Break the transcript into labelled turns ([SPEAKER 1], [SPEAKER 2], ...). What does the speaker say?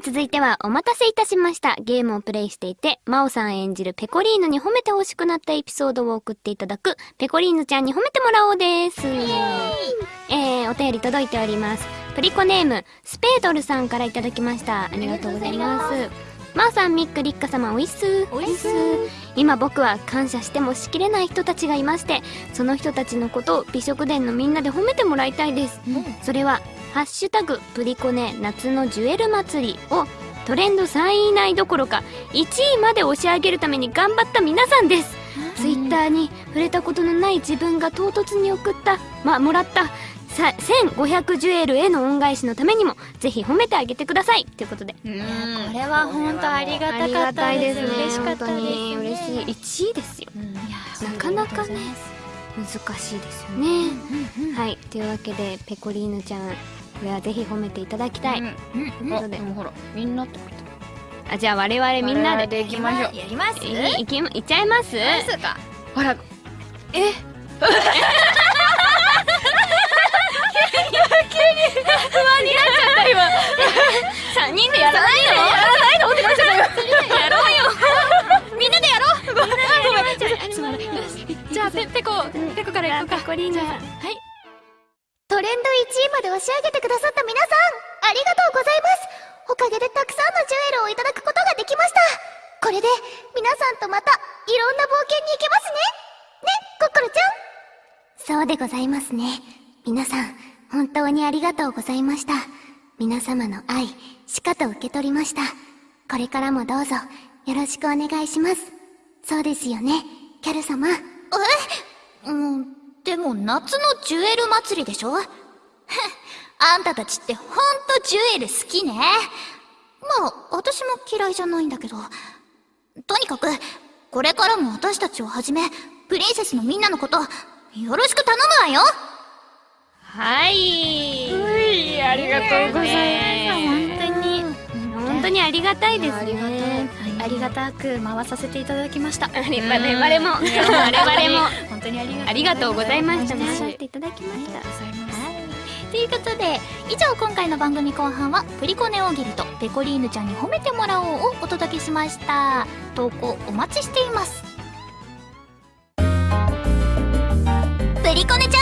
[SPEAKER 1] て、続いてはお待たせいたしました。ゲームをプレイしていて、マオさん演じるペコリーヌに褒めて欲しくなったエピソードを送っていただく、ペコリーヌちゃんに褒めてもらおうです。えー、お便り届いております。プリコネーム、スペードルさんからいただきました。ありがとうございます。マオさん、ミック、リッカ様、おいっす。
[SPEAKER 2] おいっす
[SPEAKER 1] 今僕は感謝してもしきれない人たちがいまして、その人たちのことを美食殿のみんなで褒めてもらいたいです。それは、ハッシュタグプリコネ夏のジュエル祭りをトレンド3位以内どころか1位まで押し上げるために頑張った皆さんです。ツイッターに触れたことのない自分が唐突に送った、まあ、もらったさ1500ジュエルへの恩返しのためにもぜひ褒めてあげてください。ということで。
[SPEAKER 2] これは本当ありがたかったです。嬉しかったです。
[SPEAKER 1] 本当に嬉しい1位ですよ。なかなかね難しいですよね。はい。というわけでペコリーヌちゃんこれはぜひ褒めていただきたい。
[SPEAKER 2] うん
[SPEAKER 1] ことで。
[SPEAKER 2] でもほらみんなって
[SPEAKER 1] あじゃあ我々みんなで
[SPEAKER 2] で行きましょうやります？
[SPEAKER 1] いいけいっちゃいます？
[SPEAKER 2] ますか？ほらえ
[SPEAKER 1] ？3人でやらないの？
[SPEAKER 2] やらないの？ってなっちゃったよやろうよ。みんなでやろう。ごめんじゃあペペコペコからいこうか。
[SPEAKER 1] ペコリーヌさん。
[SPEAKER 2] はい。
[SPEAKER 3] トレンド1位まで押し上げてくださった皆さんありがとうございます。おかげでたくさんのジュエルをいただくことができました。これで皆さんとまたいろんな冒険に行けますね。ねコッコロちゃん。そうでございますね。皆さん本当にありがとうございました。皆様の愛しかと受け取りました。これからもどうぞよろしくお願いします。そうですよね。キャル様。え夏のジュエル祭りでしょ？あんたたちってほんとジュエル好きね。まあ、私も嫌いじゃないんだけど。とにかく、これからも私たちをはじめ、プリンセスのみんなのこと、よろしく頼むわよ
[SPEAKER 1] はい
[SPEAKER 2] ありがとうございます
[SPEAKER 1] にありがたいですね。
[SPEAKER 2] ありがたく回させていただきました。
[SPEAKER 1] 我々も我々も。
[SPEAKER 2] 本当にありが
[SPEAKER 1] とうございました。
[SPEAKER 2] 本当に
[SPEAKER 1] 回していただきました。
[SPEAKER 3] ということで、以上今回の番組後半は、プリコネ大喜利とペコリーヌちゃんに褒めてもらおうをお届けしました。投稿お待ちしています。プリコネチャンネル